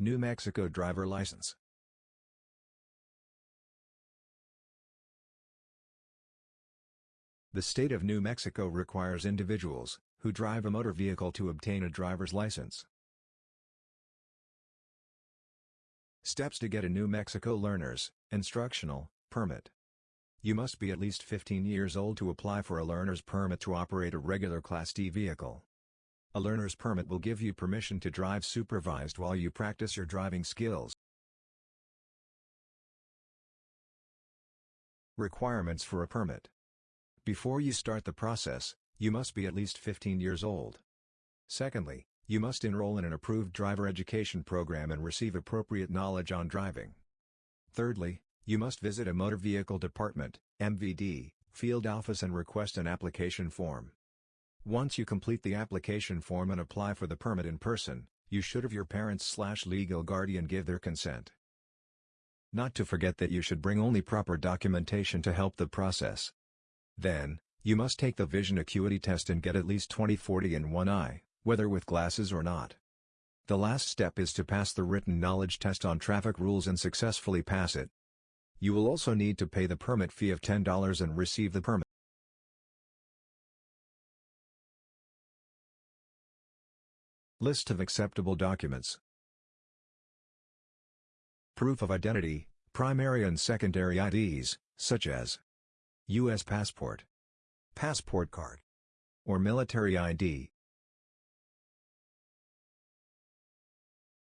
New Mexico driver license. The state of New Mexico requires individuals who drive a motor vehicle to obtain a driver's license. Steps to get a New Mexico Learner's Instructional Permit. You must be at least 15 years old to apply for a learner's permit to operate a regular Class D vehicle. A learner's permit will give you permission to drive supervised while you practice your driving skills. Requirements for a permit. Before you start the process, you must be at least 15 years old. Secondly, you must enroll in an approved driver education program and receive appropriate knowledge on driving. Thirdly, you must visit a Motor Vehicle Department MVD, field office and request an application form. Once you complete the application form and apply for the permit in person, you should have your parents slash legal guardian give their consent. Not to forget that you should bring only proper documentation to help the process. Then, you must take the vision acuity test and get at least 20/40 in one eye, whether with glasses or not. The last step is to pass the written knowledge test on traffic rules and successfully pass it. You will also need to pay the permit fee of $10 and receive the permit. List of acceptable documents. Proof of identity, primary and secondary IDs, such as U.S. passport, passport card, or military ID.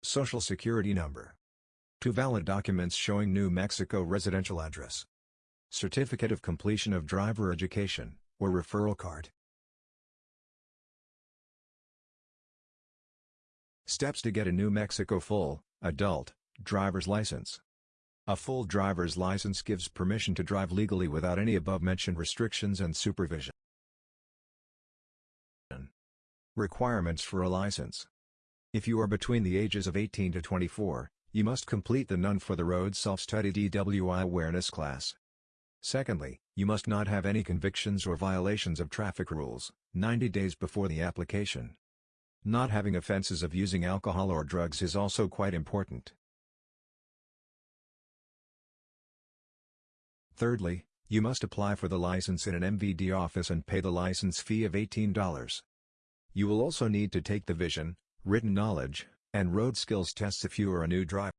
Social Security number. Two valid documents showing New Mexico residential address. Certificate of completion of driver education, or referral card. Steps to get a New Mexico full, adult, driver's license. A full driver's license gives permission to drive legally without any above-mentioned restrictions and supervision. Requirements for a license. If you are between the ages of 18 to 24, you must complete the None for the Road Self-Study DWI Awareness class. Secondly, you must not have any convictions or violations of traffic rules, 90 days before the application. Not having offenses of using alcohol or drugs is also quite important. Thirdly, you must apply for the license in an MVD office and pay the license fee of $18. You will also need to take the vision, written knowledge, and road skills tests if you are a new driver.